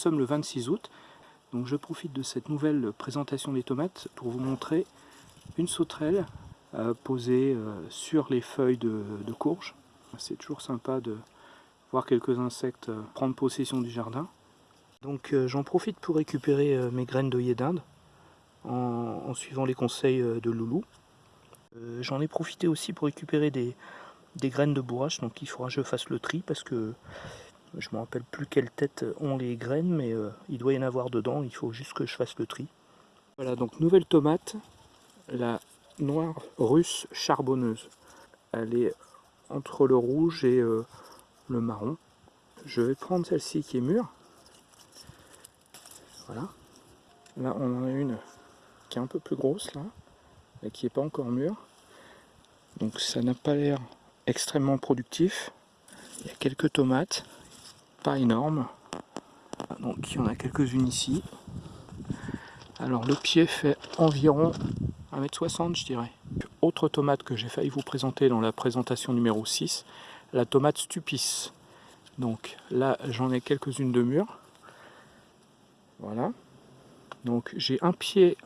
Nous sommes le 26 août, donc je profite de cette nouvelle présentation des tomates pour vous montrer une sauterelle euh, posée euh, sur les feuilles de, courge. C'est toujours sympa de voir quelques insectes euh, prendre possession du jardin. Donc j'en profite pour récupérer mes graines d'œillet d'Inde en, en, suivant les conseils de Loulou. J'en ai profité aussi pour récupérer des, des graines de bourrache, donc il faudra que je fasse le tri parce que je me rappelle plus quelles têtes ont les graines, mais euh, il doit y en avoir dedans, il faut juste que je fasse le tri. Voilà, donc nouvelle tomate, la noire russe charbonneuse. Elle est entre le rouge et euh, le marron. Je vais prendre celle-ci qui est mûre. Voilà. Là, on en a une qui est un peu plus grosse, là, et qui n'est pas encore mûre. Donc ça n'a pas l'air extrêmement productif. Il y a quelques tomates pas énorme. Donc il y en a quelques-unes ici. Alors le pied fait environ 1m60 je dirais. Autre tomate que j'ai failli vous présenter dans la présentation numéro 6, la tomate stupis. Donc là j'en ai quelques-unes de mûres. Voilà. Donc j'ai un pied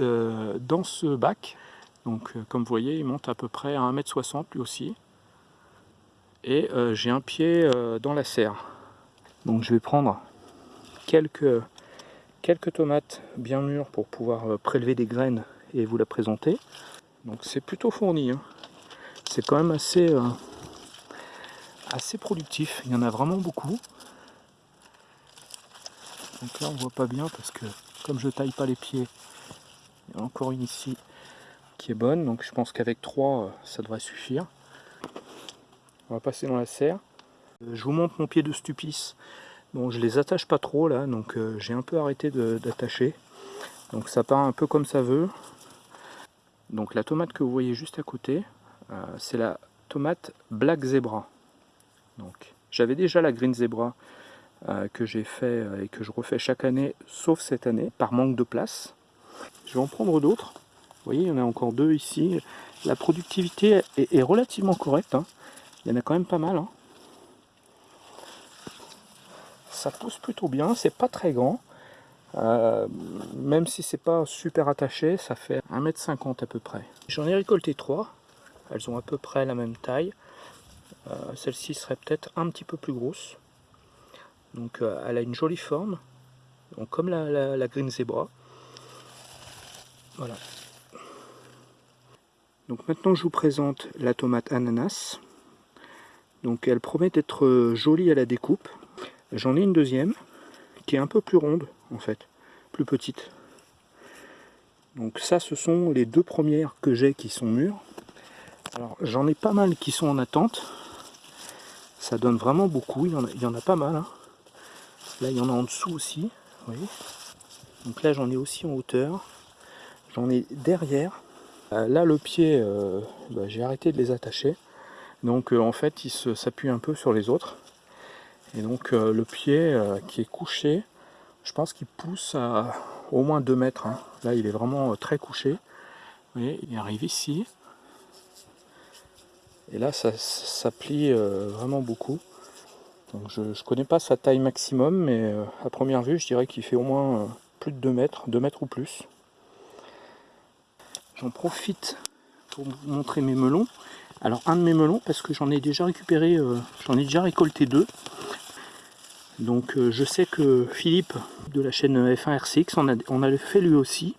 euh, dans ce bac. Donc euh, comme vous voyez il monte à peu près à 1m60 lui aussi. Et euh, j'ai un pied dans la serre. Donc je vais prendre quelques, tomates bien mûres pour pouvoir euh, prélever des graines et vous la présenter. Donc c'est plutôt fourni. Hein. C'est quand même assez, euh, assez productif. Il y en a vraiment beaucoup. Donc là on voit pas bien parce que comme je taille pas les pieds, il y en a encore une ici qui est bonne. Donc je pense qu'avec trois euh, ça devrait suffire. On va passer dans la serre. Euh, je vous montre mon pied de stupis. Bon, je les attache pas trop là, donc euh, j'ai un peu arrêté d'attacher. Donc ça part un peu comme ça veut. Donc la tomate que vous voyez juste à côté, euh, c'est la tomate Black Zebra. Donc j'avais déjà la Green Zebra que j'ai fait et que je refais chaque année, sauf cette année, par manque de place. Je vais en prendre d'autres. Vous voyez, il y en a encore deux ici. La productivité est, relativement correcte. Hein. Il y en a quand même pas mal. Hein. Ça pousse plutôt bien, c'est pas très grand. Euh, même si c'est pas super attaché, ça fait 1m50 à peu près. J'en ai récolté trois, elles ont à peu près la même taille. Euh, celle-ci serait peut-être un petit peu plus grosse. Donc euh, elle a une jolie forme, donc comme la, Green Zebra. Voilà. Donc maintenant je vous présente la tomate ananas. Donc elle promet d'être jolie à la découpe. J'en ai une deuxième qui est un peu plus ronde en fait, plus petite. Donc ça ce sont les deux premières que j'ai qui sont mûres. Alors j'en ai pas mal qui sont en attente. Ça donne vraiment beaucoup, il y en a, il y en a pas mal. Hein. Là il y en a en dessous aussi. Donc là j'en ai aussi en hauteur. J'en ai derrière. Euh, là le pied, euh, bah, j'ai arrêté de les attacher. Donc euh, en fait il s'appuie un peu sur les autres. Et donc euh, le pied euh, qui est couché, je pense qu'il pousse à au moins 2 mètres. Hein. Là il est vraiment euh, très couché. Vous voyez, il arrive ici. Et là ça, ça plie vraiment beaucoup. Donc je ne connais pas sa taille maximum, mais à première vue je dirais qu'il fait au moins plus de 2 mètres, 2 mètres ou plus. J'en profite pour vous montrer mes melons. Alors un de mes melons, parce que j'en ai déjà récupéré, j'en ai déjà récolté deux. Donc euh, je sais que Philippe de la chaîne F1RCX en a, on a fait lui aussi.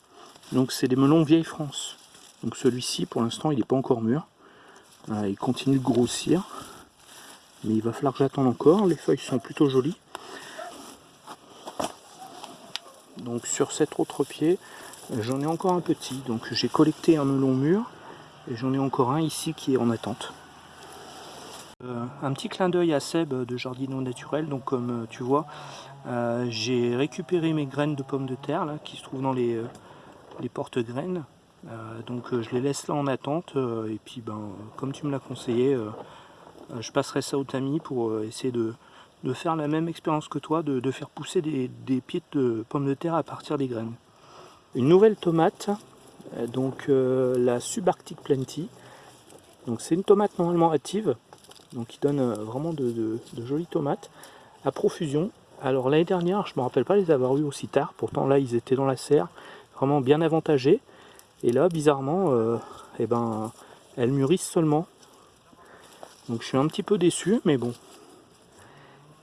Donc c'est des melons vieille France. Donc celui-ci pour l'instant il n'est pas encore mûr. il continue de grossir. Mais il va falloir que j'attende encore. Les feuilles sont plutôt jolies. Donc sur cet autre pied, j'en ai encore un petit. Donc j'ai collecté un melon mûr. Et j'en ai encore un ici qui est en attente. Euh, un petit clin d'œil à Seb de Jardino Naturel, donc comme euh, tu vois, euh, j'ai récupéré mes graines de pommes de terre là, qui se trouvent dans les, les porte-graines. donc je les laisse là en attente et puis ben, comme tu me l'as conseillé, je passerai ça au tamis pour essayer de, faire la même expérience que toi, de, faire pousser des, des, pieds de pommes de terre à partir des graines. Une nouvelle tomate, donc la Subarctic Plenty. Donc c'est une tomate normalement active, donc il donne euh, vraiment de, jolies tomates à profusion. Alors l'année dernière, je ne me rappelle pas les avoir eu aussi tard, pourtant là ils étaient dans la serre, vraiment bien avantagés. Et là, bizarrement, euh, eh ben, elles mûrissent seulement. Donc je suis un petit peu déçu, mais bon.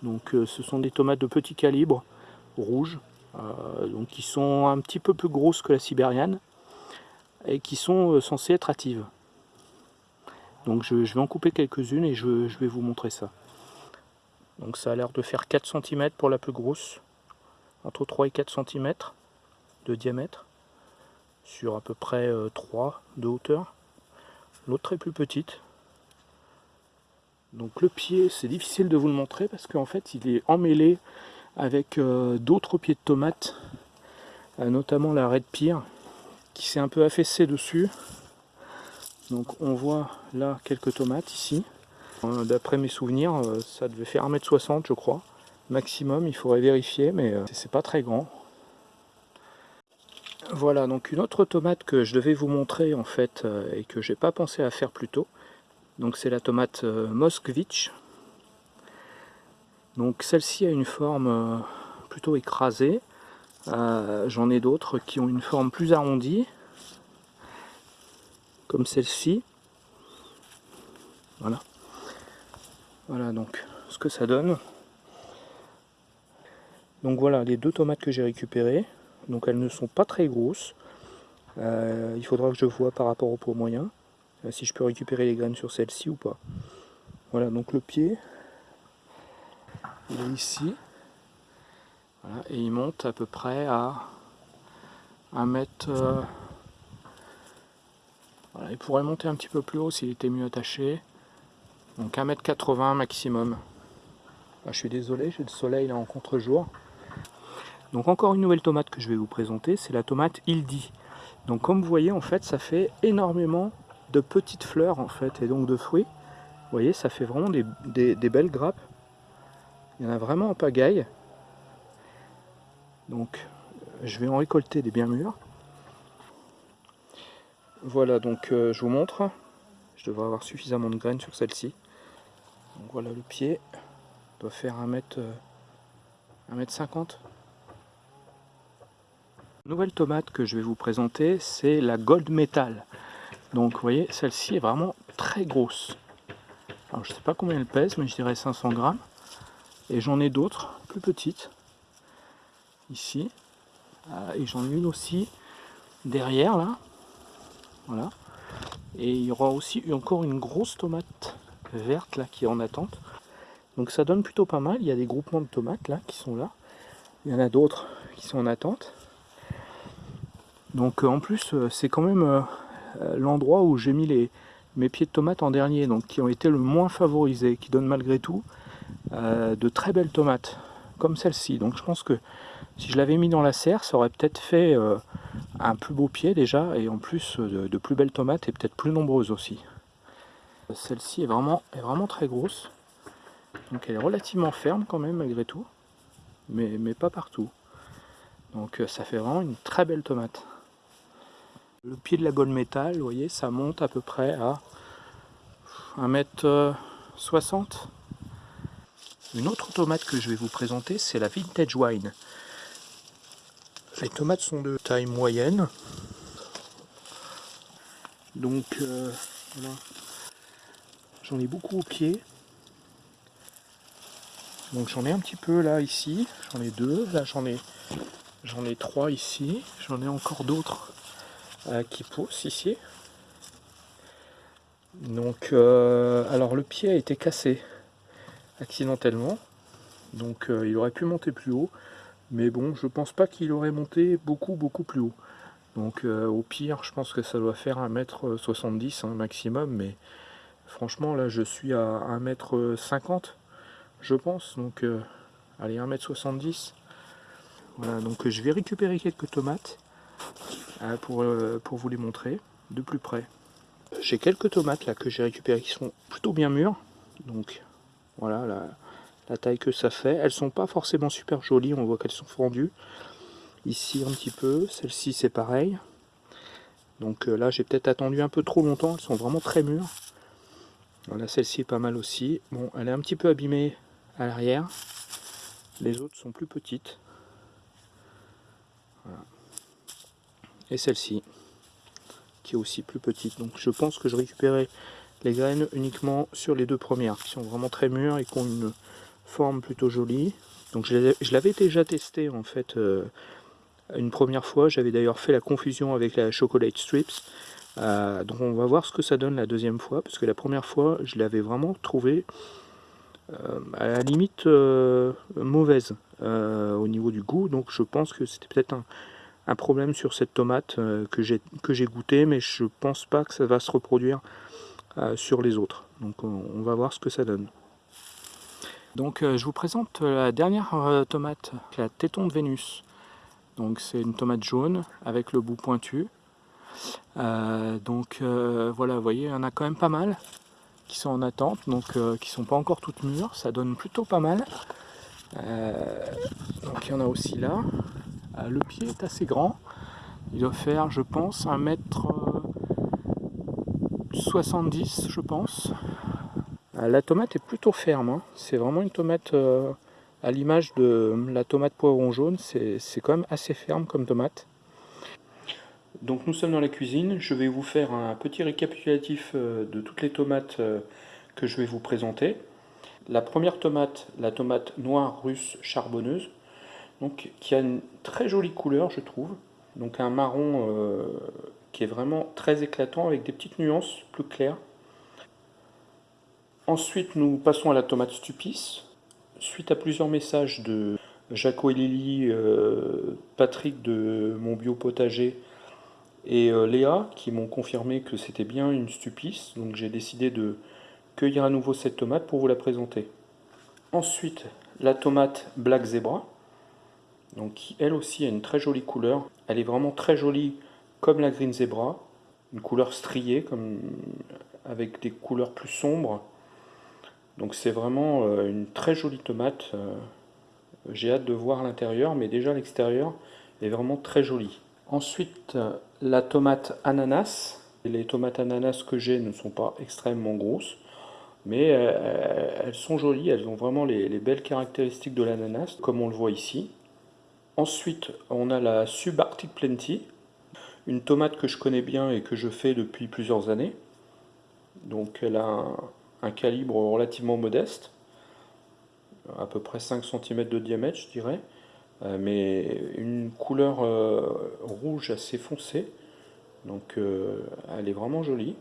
Donc euh, ce sont des tomates de petit calibre, rouges, donc qui sont un petit peu plus grosses que la sibérienne et qui sont censées être hâtives. Donc je, vais en couper quelques-unes et je, vais vous montrer ça. Donc ça a l'air de faire 4 cm pour la plus grosse, entre 3 et 4 cm de diamètre, sur à peu près 3 euh, de hauteur. L'autre est plus petite. Donc le pied, c'est difficile de vous le montrer parce qu'en fait il est emmêlé avec euh, d'autres pieds de tomates, euh, notamment la Red Pear, qui s'est un peu affaissé dessus. Donc on voit là quelques tomates ici. Euh, d'après mes souvenirs, euh, ça devait faire 1m60 je crois. Maximum, il faudrait vérifier, mais euh, c'est pas très grand. Voilà, donc une autre tomate que je devais vous montrer en fait, et que j'ai pas pensé à faire plus tôt. Donc c'est la tomate Moskvich. Donc celle-ci a une forme plutôt écrasée. J'en ai d'autres qui ont une forme plus arrondie celle-ci. Voilà. Voilà donc ce que ça donne. Donc voilà les deux tomates que j'ai récupérées. Donc elles ne sont pas très grosses. Euh, il faudra que je vois par rapport au pot moyen euh, si je peux récupérer les graines sur celle-ci ou pas. Voilà donc le pied il est ici. et il monte à peu près à 1 mètre euh, il pourrait monter un petit peu plus haut s'il était mieux attaché. Donc 1m80 maximum. Ah, je suis désolé, j'ai le soleil là en contre-jour. Donc encore une nouvelle tomate que je vais vous présenter, c'est la tomate Ildi. Donc comme vous voyez en fait ça fait énormément de petites fleurs en fait et donc de fruits. Vous voyez ça fait vraiment des, des belles grappes. Il y en a vraiment en pagaille. Donc je vais en récolter des bien mûrs. Voilà, donc euh, je vous montre. Je devrais avoir suffisamment de graines sur celle-ci. Voilà le pied. doit faire 1 mètre, 1 euh, mètre 50. Nouvelle tomate que je vais vous présenter, c'est la Gold Metal. Donc vous voyez, celle-ci est vraiment très grosse. Alors je sais pas combien elle pèse, mais je dirais 500 grammes. Et j'en ai d'autres, plus petites, ici. Euh, et j'en ai une aussi derrière là, voilà. Et il y aura aussi encore une grosse tomate verte là qui est en attente. Donc ça donne plutôt pas mal. Il y a des groupements de tomates là qui sont là. Il y en a d'autres qui sont en attente. Donc euh, en plus euh, c'est quand même euh, l'endroit où j'ai mis les, mes pieds de tomates en dernier, donc qui ont été le moins favorisés, qui donnent malgré tout de très belles tomates, comme celle-ci. Donc je pense que si je l'avais mis dans la serre, ça aurait peut-être fait un plus beau pied déjà et en plus de, plus belles tomates et peut-être plus nombreuses aussi. Celle-ci est vraiment, est vraiment très grosse. Donc elle est relativement ferme quand même malgré tout. Mais, mais pas partout. Donc euh, ça fait vraiment une très belle tomate. Le pied de la gold métal, vous voyez, ça monte à peu près à 1m60. Une autre tomate que je vais vous présenter, c'est la Vintage Wine. Les tomates sont de taille moyenne. Donc euh. J'en ai beaucoup au pied. Donc j'en ai un petit peu là ici. J'en ai deux. Là j'en ai ai trois ici. J'en ai encore d'autres euh, qui poussent ici. Donc euh, alors le pied a été cassé accidentellement. Donc il aurait pu monter plus haut. Mais bon, je pense pas qu'il aurait monté beaucoup, beaucoup plus haut. Donc euh, au pire, je pense que ça doit faire 1m70 hein, maximum. Mais franchement, là, je suis à 1m50, je pense. Donc, euh, allez, 1m70. Voilà, donc je vais récupérer quelques tomates euh, pour, pour vous les montrer de plus près. J'ai quelques tomates là que j'ai récupérées qui sont plutôt bien mûres. Donc voilà, là, la taille que ça fait. Elles sont pas forcément super jolies, on voit qu'elles sont fendues. Ici un petit peu, celle-ci c'est pareil. Donc euh, là j'ai peut-être attendu un peu trop longtemps, elles sont vraiment très mûres. Voilà, celle-ci est pas mal aussi. Bon, elle est un petit peu abîmée à l'arrière. Les autres sont plus petites. Et celle-ci, qui est aussi plus petite. Donc je pense que je récupérais les graines uniquement sur les deux premières, qui sont vraiment très mûres et qui ont une forme plutôt jolie. Donc je l'avais déjà testé en fait euh, une première fois. J'avais d'ailleurs fait la confusion avec la Chocolate Strips. Euh, donc on va voir ce que ça donne la deuxième fois, parce que la première fois, je l'avais vraiment trouvé euh, à la limite mauvaise au niveau du goût. Donc je pense que c'était peut-être un, problème sur cette tomate que j'ai goûté, mais je pense pas que ça va se reproduire sur les autres. Donc on va voir ce que ça donne. Donc euh, je vous présente la dernière euh, tomate, la téton de Vénus. Donc c'est une tomate jaune avec le bout pointu. Euh, donc voilà, vous voyez, il y en a quand même pas mal qui sont en attente, donc qui sont pas encore toutes mûres. Ça donne plutôt pas mal. donc il y en a aussi là. le pied est assez grand. Il doit faire, je pense, 1 mètre 70, je pense. Euh, la tomate est plutôt ferme, hein. c'est vraiment une tomate euh, à l'image de la tomate poivron jaune, c'est quand même assez ferme comme tomate. Donc nous sommes dans la cuisine, je vais vous faire un petit récapitulatif euh, de toutes les tomates que je vais vous présenter. La première tomate, la tomate noire russe charbonneuse, qui a une très jolie couleur je trouve, donc un marron qui est vraiment très éclatant avec des petites nuances plus claires. Ensuite, nous passons à la tomate stupis. Suite à plusieurs messages de Jaco et Lily, euh, Patrick de Mon Bio Potager et euh, Léa qui m'ont confirmé que c'était bien une stupis. Donc j'ai décidé de cueillir à nouveau cette tomate pour vous la présenter. Ensuite, la tomate Black Zebra, donc qui elle aussi a une très jolie couleur. Elle est vraiment très jolie comme la Green Zebra, une couleur striée comme avec des couleurs plus sombres donc c'est vraiment euh, une très jolie tomate. Euh, j'ai hâte de voir l'intérieur, mais déjà l'extérieur est vraiment très joli. Ensuite, euh, la tomate ananas. Les tomates ananas que j'ai ne sont pas extrêmement grosses, mais elles sont jolies, elles ont vraiment les, belles caractéristiques de l'ananas, comme on le voit ici. Ensuite, on a la Subarctic Plenty, une tomate que je connais bien et que je fais depuis plusieurs années. Donc elle a un calibre relativement modeste, à peu près 5 cm de diamètre je dirais, euh, mais une couleur euh, rouge assez foncée, donc euh, elle est vraiment jolie.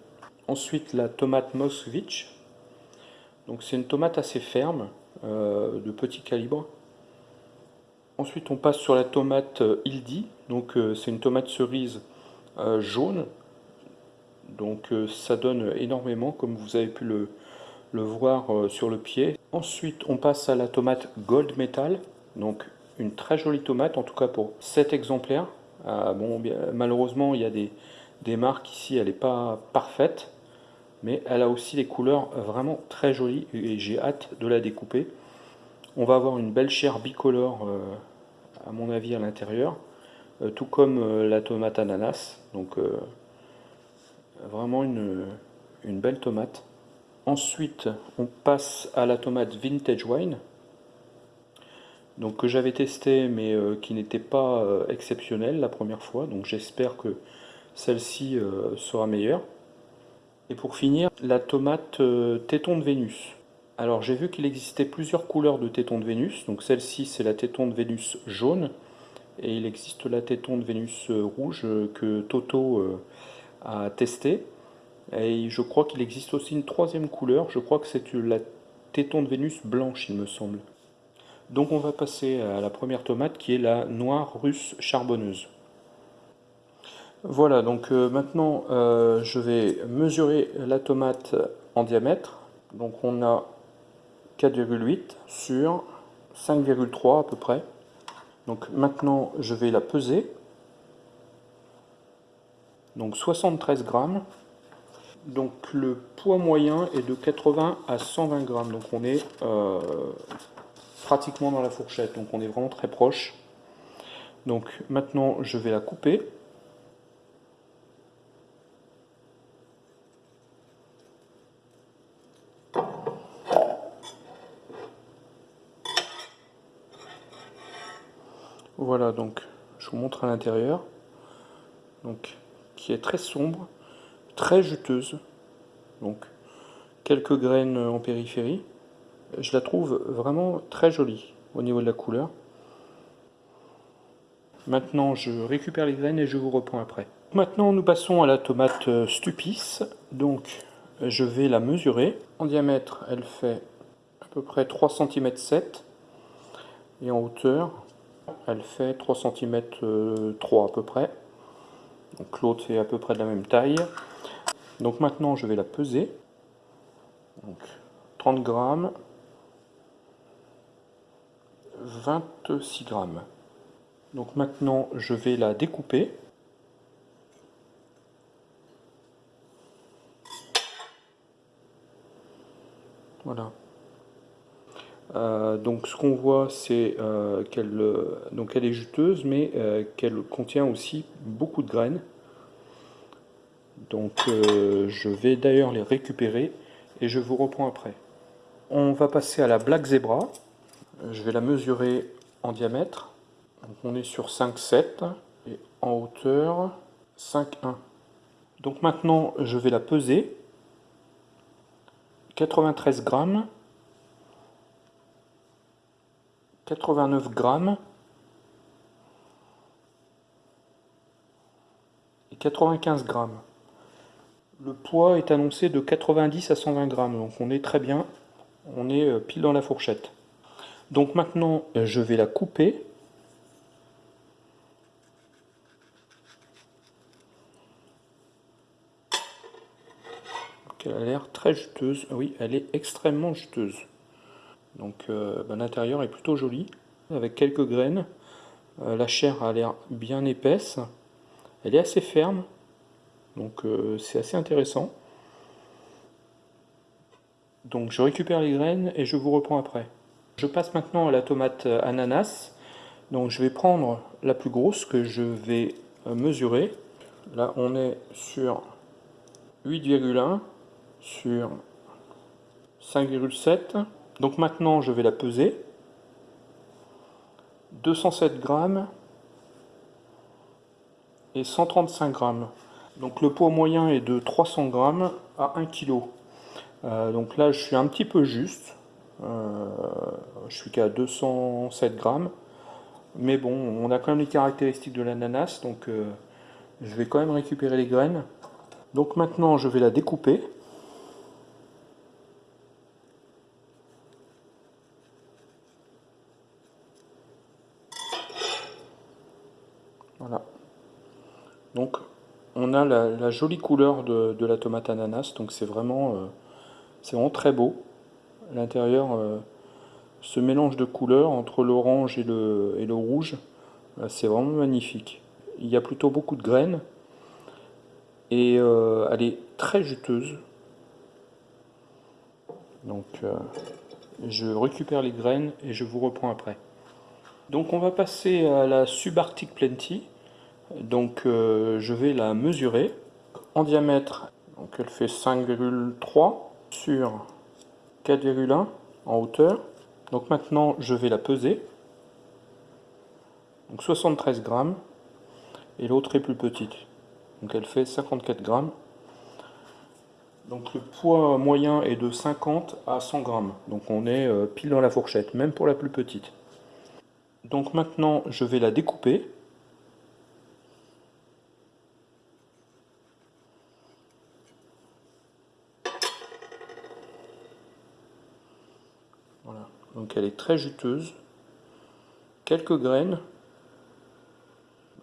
Ensuite la tomate Moskvich, donc c'est une tomate assez ferme, de petit calibre. Ensuite on passe sur la tomate Ildi, donc c'est une tomate cerise jaune, donc ça donne énormément comme vous avez pu le, le voir euh, sur le pied. Ensuite, on passe à la tomate Gold Metal, donc une très jolie tomate, en tout cas pour cet exemplaire. Euh, bon, malheureusement, il y a des, des marques ici, elle n'est pas parfaite, mais elle a aussi des couleurs vraiment très jolies et j'ai hâte de la découper. On va avoir une belle chair bicolore, euh, à mon avis, à l'intérieur, tout comme la tomate ananas. Donc, vraiment une, une belle tomate. Ensuite, on passe à la tomate Vintage Wine, donc que j'avais testé mais euh, qui n'était pas euh, exceptionnelle la première fois, donc j'espère que celle-ci euh, sera meilleure. Et pour finir, la tomate téton de Vénus. Alors j'ai vu qu'il existait plusieurs couleurs de téton de Vénus, donc celle-ci c'est la téton de Vénus jaune, et il existe la téton de Vénus rouge que Toto a testé. Et je crois qu'il existe aussi une troisième couleur, je crois que c'est la téton de Vénus blanche, il me semble. Donc on va passer à la première tomate qui est la noire russe charbonneuse. Voilà, donc euh, maintenant euh, je vais mesurer la tomate en diamètre. Donc on a 4,8 sur 5,3 à peu près. Donc maintenant je vais la peser. Donc 73 grammes. Donc le poids moyen est de 80 à 120 grammes. Donc on est euh, pratiquement dans la fourchette. Donc on est vraiment très proche. Donc maintenant je vais la couper. Voilà, donc je vous montre à l'intérieur. Donc, qui est très sombre, très juteuse. Donc, quelques graines en périphérie. Je la trouve vraiment très jolie au niveau de la couleur. Maintenant, je récupère les graines et je vous reprends après. Maintenant, nous passons à la tomate euh, Stupis. Donc, je vais la mesurer. En diamètre, elle fait à peu près 3 cm 7. Et en hauteur, elle fait 3 cm 3 à peu près. Donc l'autre est à peu près de la même taille. Donc maintenant, je vais la peser. Donc 30 grammes. 26 grammes. Donc maintenant, je vais la découper. Voilà. Euh, donc ce qu'on voit, c'est euh, qu'elle euh, est juteuse, mais qu'elle contient aussi beaucoup de graines. Donc je vais d'ailleurs les récupérer et je vous reprends après. On va passer à la Black Zebra. Je vais la mesurer en diamètre. Donc on est sur 5,7 et en hauteur 5,1. Donc maintenant je vais la peser. 93 grammes. 89 grammes. Et 95 grammes. Le poids est annoncé de 90 à 120 grammes, donc on est très bien. On est euh, pile dans la fourchette. Donc maintenant, euh, je vais la couper. elle a l'air très juteuse. Oui, elle est extrêmement juteuse. Donc euh, ben, l'intérieur est plutôt joli, avec quelques graines. La chair a l'air bien épaisse. Elle est assez ferme, donc euh, c'est assez intéressant. Donc je récupère les graines et je vous reprends après. Je passe maintenant à la tomate ananas. Donc je vais prendre la plus grosse que je vais mesurer. Là on est sur 8,1 sur 5,7 donc maintenant, je vais la peser. 207 grammes et 135 grammes. Donc le poids moyen est de 300 grammes à 1 kg. Euh, donc là, je suis un petit peu juste. Euh, je suis qu'à 207 grammes. Mais bon, on a quand même les caractéristiques de l'ananas, donc euh, je vais quand même récupérer les graines. Donc maintenant, je vais la découper. Voilà. Donc la, jolie couleur de, la tomate ananas, donc c'est vraiment, euh, vraiment très beau. L'intérieur, euh, ce mélange de couleurs entre l'orange et le, rouge, euh, c'est vraiment magnifique. Il y a plutôt beaucoup de graines et elle est très juteuse. Donc je récupère les graines et je vous reprends après. Donc on va passer à la subarctic plenty. Donc euh, je vais la mesurer en diamètre. Donc elle fait 5,3 sur 4,1 en hauteur. Donc maintenant je vais la peser. Donc 73 grammes. Et l'autre est plus petite. Donc elle fait 54 grammes. Donc le poids moyen est de 50 à 100 grammes. Donc on est euh, pile dans la fourchette, même pour la plus petite. Donc maintenant je vais la découper. Elle est très juteuse. Quelques graines.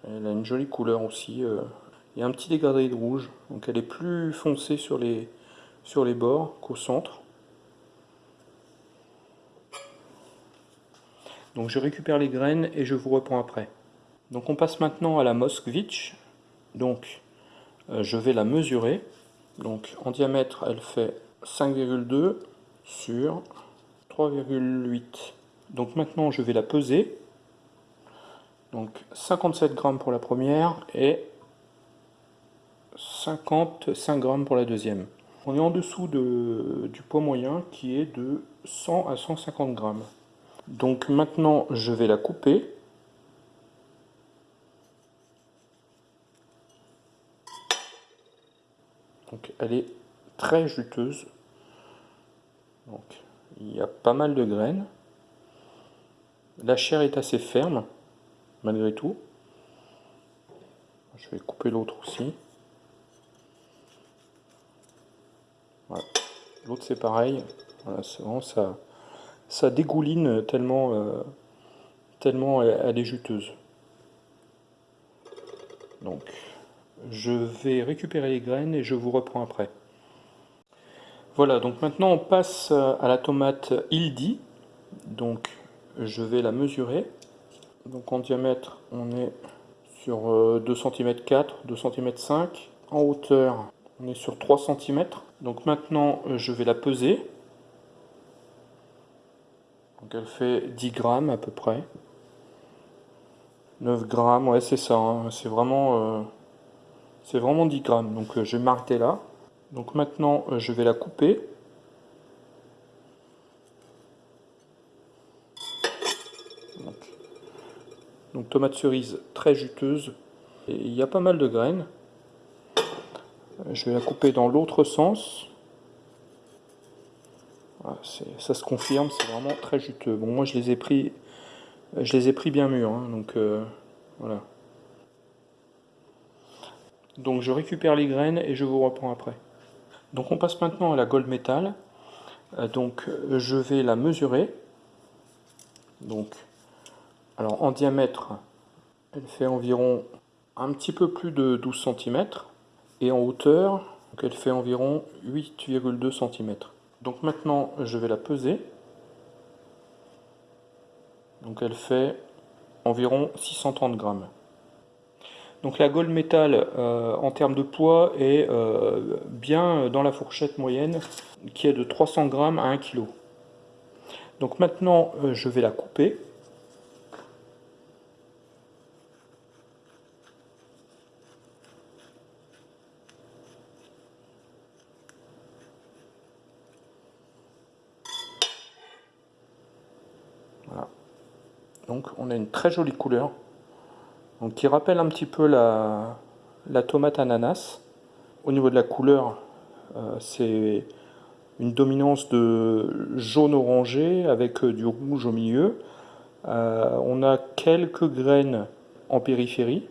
Elle a une jolie couleur aussi. Euh. Il y a un petit dégradé de rouge. Donc elle est plus foncée sur les, sur les bords qu'au centre. Donc je récupère les graines et je vous reprends après. Donc on passe maintenant à la Moskvitch. Donc euh, je vais la mesurer. Donc en diamètre elle fait 5,2 sur donc maintenant, je vais la peser. Donc 57 grammes pour la première et 55 grammes pour la deuxième. On est en dessous de, du poids moyen qui est de 100 à 150 grammes. Donc maintenant, je vais la couper. Donc elle est très juteuse. Donc il y a pas mal de graines. La chair est assez ferme, malgré tout. Je vais couper l'autre aussi. L'autre c'est pareil. Vraiment ça, ça dégouline tellement, euh, tellement elle, est juteuse. Donc, je vais récupérer les graines et je vous reprends après. Voilà, donc maintenant on passe à la tomate Ildi. Donc, je vais la mesurer. Donc en diamètre, on est sur 2 cm 4, 2 cm 5. En hauteur, on est sur 3 cm. Donc maintenant, euh, je vais la peser. Donc elle fait 10 grammes à peu près. 9 grammes, ouais c'est ça, hein. c'est vraiment, euh, c'est vraiment 10 grammes. Donc euh, je vais m'arrêter là. Donc maintenant, je vais la couper. Donc tomate cerise très juteuse. Et il y a pas mal de graines. Je vais la couper dans l'autre sens. ça se confirme, c'est vraiment très juteux. Bon, moi je les ai pris, je les ai pris bien mûrs, hein, donc euh, voilà. Donc je récupère les graines et je vous reprends après. Donc on passe maintenant à la gold metal. Euh, donc je vais la mesurer. Donc alors en diamètre, elle fait environ un petit peu plus de 12 cm. Et en hauteur, elle fait environ 8,2 cm. Donc maintenant, je vais la peser. Donc elle fait environ 630 grammes. Donc la gold metal euh, en termes de poids est euh, bien dans la fourchette moyenne qui est de 300 grammes à 1 kg. Donc maintenant euh, je vais la couper. Donc on a une très jolie couleur, donc, qui rappelle un petit peu la, tomate ananas. Au niveau de la couleur, euh, c'est une dominance de jaune orangé avec euh, du rouge au milieu. Euh, on a quelques graines en périphérie.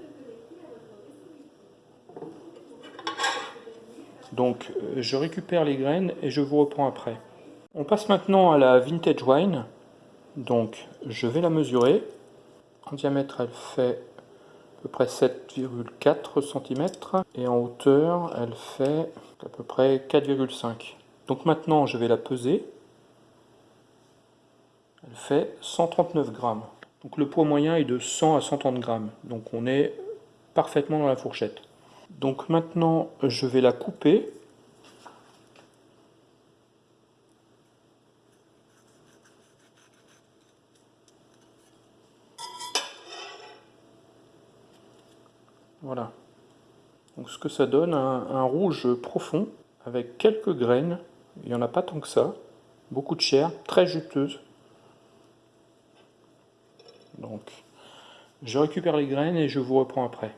Donc je récupère les graines et je vous reprends après. On passe maintenant à la vintage wine. Donc je vais la mesurer. En diamètre, elle fait à peu près 7,4 cm et en hauteur, elle fait à peu près 4,5. Donc maintenant, je vais la peser. Elle fait 139 grammes. Donc le poids moyen est de 100 à 130 grammes. Donc on est parfaitement dans la fourchette. Donc maintenant, je vais la couper Voilà. Donc ce que ça donne, un, rouge profond avec quelques graines. Il n'y en a pas tant que ça. Beaucoup de chair, très juteuse. Donc, je récupère les graines et je vous reprends après.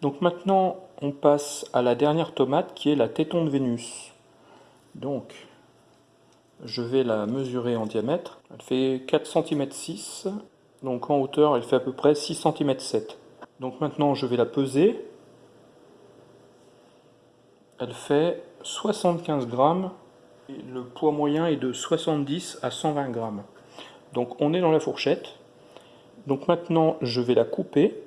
Donc maintenant, on passe à la dernière tomate qui est la téton de Vénus. Donc, je vais la mesurer en diamètre. Elle fait 4 cm 6. Donc en hauteur, elle fait à peu près 6 cm 7. Donc maintenant, je vais la peser. Elle fait 75 grammes. le poids moyen est de 70 à 120 grammes. Donc on est dans la fourchette. Donc maintenant, je vais la couper.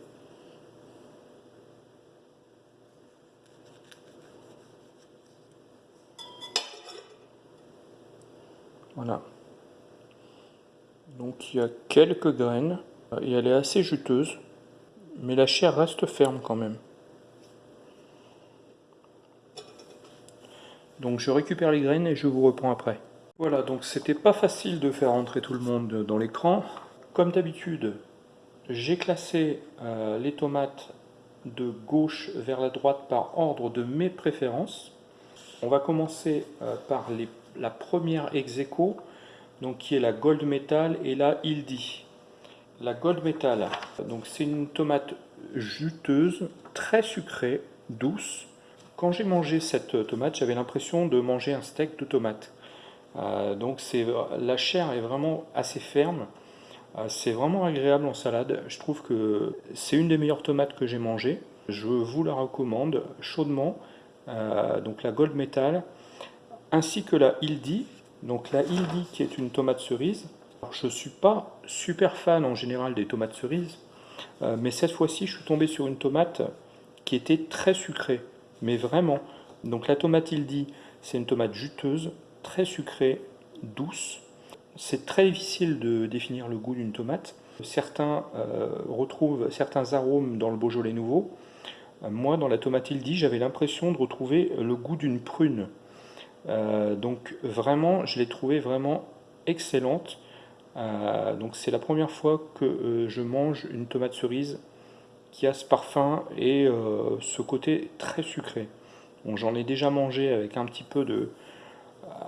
Voilà. Donc il y a quelques graines et elle est assez juteuse mais la chair reste ferme quand même. Donc je récupère les graines et je vous reprends après. Voilà, donc c'était pas facile de faire entrer tout le monde dans l'écran. Comme d'habitude, j'ai classé euh, les tomates de gauche vers la droite par ordre de mes préférences. On va commencer euh, par la première ex donc qui est la Gold Metal et la Ildi. La Gold Metal, donc c'est une tomate juteuse, très sucrée, douce, Quand j'ai mangé cette tomate, j'avais l'impression de manger un steak de tomate. Euh, donc la chair est vraiment assez ferme. Euh, c'est vraiment agréable en salade. Je trouve que c'est une des meilleures tomates que j'ai mangées. Je vous la recommande chaudement. Euh, donc la Gold Metal, ainsi que la Hildi. Donc la Hildi qui est une tomate cerise. Je ne suis pas super fan en général des tomates cerises, mais cette fois-ci je suis tombé sur une tomate qui était très sucrée, mais vraiment. Donc la tomate Hildi, c'est une tomate juteuse, très sucrée, douce. C'est très difficile de définir le goût d'une tomate. Certains euh, retrouvent certains arômes dans le Beaujolais nouveau. Euh, moi, dans la tomate Ildi, j'avais l'impression de retrouver le goût d'une prune. Euh, donc vraiment, je l'ai trouvée vraiment excellente. Donc c'est la première fois que je mange une tomate cerise qui a ce parfum et ce côté très sucré. J'en ai déjà mangé avec un petit peu de,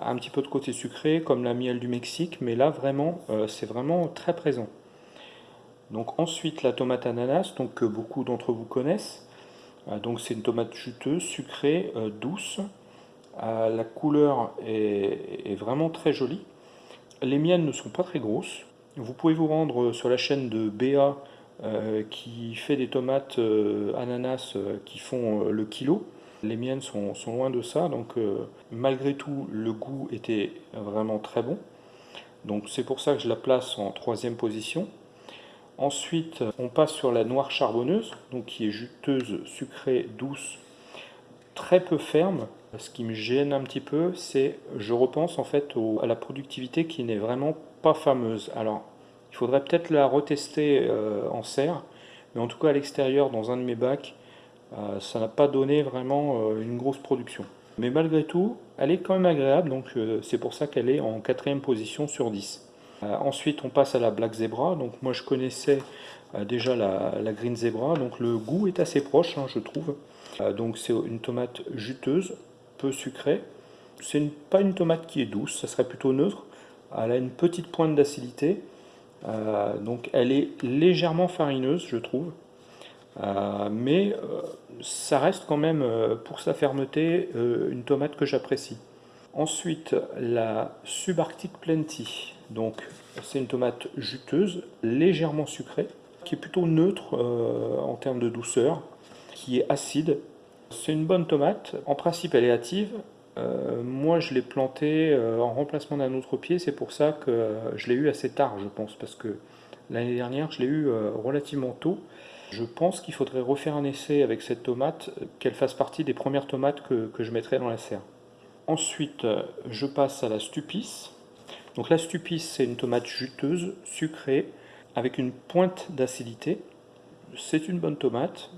un petit peu de côté sucré, comme la miel du Mexique, mais là vraiment, euh, c'est vraiment très présent. Donc ensuite la tomate ananas, donc que beaucoup d'entre vous connaissent. Euh, donc c'est une tomate juteuse, sucrée, euh, douce. la couleur est, vraiment très jolie. Les miennes ne sont pas très grosses. Vous pouvez vous rendre sur la chaîne de BA qui fait des tomates ananas qui font le kilo. Les miennes sont, loin de ça, donc euh, malgré tout, le goût était vraiment très bon. Donc c'est pour ça que je la place en troisième position. Ensuite, on passe sur la noire charbonneuse, qui est juteuse, sucrée, douce, très peu ferme. Ce qui me gêne un petit peu, c'est, je repense en fait à la productivité qui n'est vraiment pas fameuse. Alors, il faudrait peut-être la retester euh, en serre, mais en tout cas à l'extérieur, dans un de mes bacs, euh, ça n'a pas donné vraiment euh, une grosse production. Mais malgré tout, elle est quand même agréable, donc euh, c'est pour ça qu'elle est en quatrième position sur 10. ensuite, on passe à la Black Zebra. Donc moi, je connaissais déjà la, Green Zebra, donc le goût est assez proche, hein, je trouve. donc c'est une tomate juteuse, peu sucrée. C'est pas une tomate qui est douce, ça serait plutôt neutre. Elle a une petite pointe d'acidité, donc elle est légèrement farineuse, je trouve. Euh, mais euh, ça reste quand même, euh, pour sa fermeté, une tomate que j'apprécie. Ensuite, la Subarctic Plenty. Donc, c'est une tomate juteuse, légèrement sucrée, qui est plutôt neutre en termes de douceur, qui est acide. C'est une bonne tomate. En principe, elle est hâtive. moi, je l'ai plantée en remplacement d'un autre pied. C'est pour ça que je l'ai eu assez tard, je pense, parce que l'année dernière, je l'ai eu relativement tôt. Je pense qu'il faudrait refaire un essai avec cette tomate, qu'elle fasse partie des premières tomates que, je mettrai dans la serre. Ensuite, je passe à la Stupis. Donc la Stupis, c'est une tomate juteuse, sucrée, avec une pointe d'acidité. C'est une bonne tomate.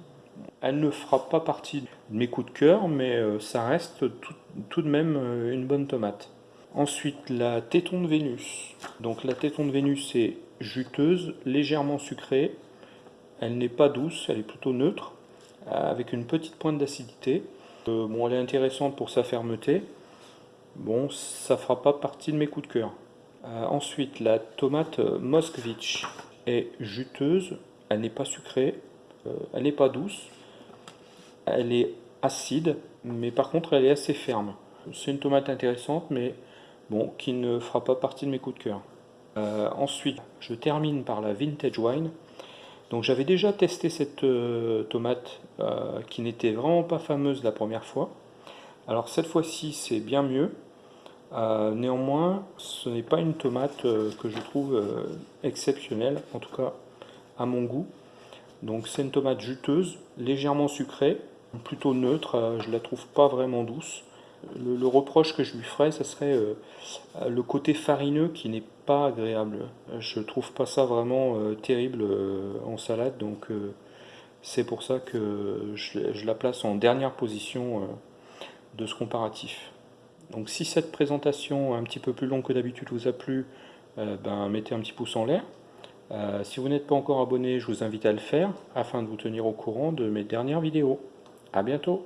Elle ne fera pas partie de mes coups de cœur, mais euh, ça reste tout, de même euh, une bonne tomate. Ensuite, la téton de Vénus. Donc la téton de Vénus est juteuse, légèrement sucrée, elle n'est pas douce, elle est plutôt neutre, avec une petite pointe d'acidité. Euh, bon, elle est intéressante pour sa fermeté. Bon, ça fera pas partie de mes coups de cœur. Ensuite, la tomate Moskvich est juteuse, elle n'est pas sucrée, elle n'est pas douce, elle est acide, mais par contre elle est assez ferme. C'est une tomate intéressante, mais bon, qui ne fera pas partie de mes coups de cœur. ensuite, je termine par la Vintage Wine. Donc j'avais déjà testé cette euh, tomate euh, qui n'était vraiment pas fameuse la première fois. Alors cette fois-ci c'est bien mieux. Euh, néanmoins ce n'est pas une tomate que je trouve exceptionnelle, en tout cas à mon goût. Donc c'est une tomate juteuse, légèrement sucrée, plutôt neutre, je la trouve pas vraiment douce. Le, reproche que je lui ferais, ce serait le côté farineux qui n'est pas agréable. Je trouve pas ça vraiment euh, terrible euh, en salade, donc euh, c'est pour ça que je, la place en dernière position de ce comparatif. Donc si cette présentation un petit peu plus longue que d'habitude vous a plu, ben, mettez un petit pouce en l'air. Si vous n'êtes pas encore abonné, je vous invite à le faire afin de vous tenir au courant de mes dernières vidéos. A bientôt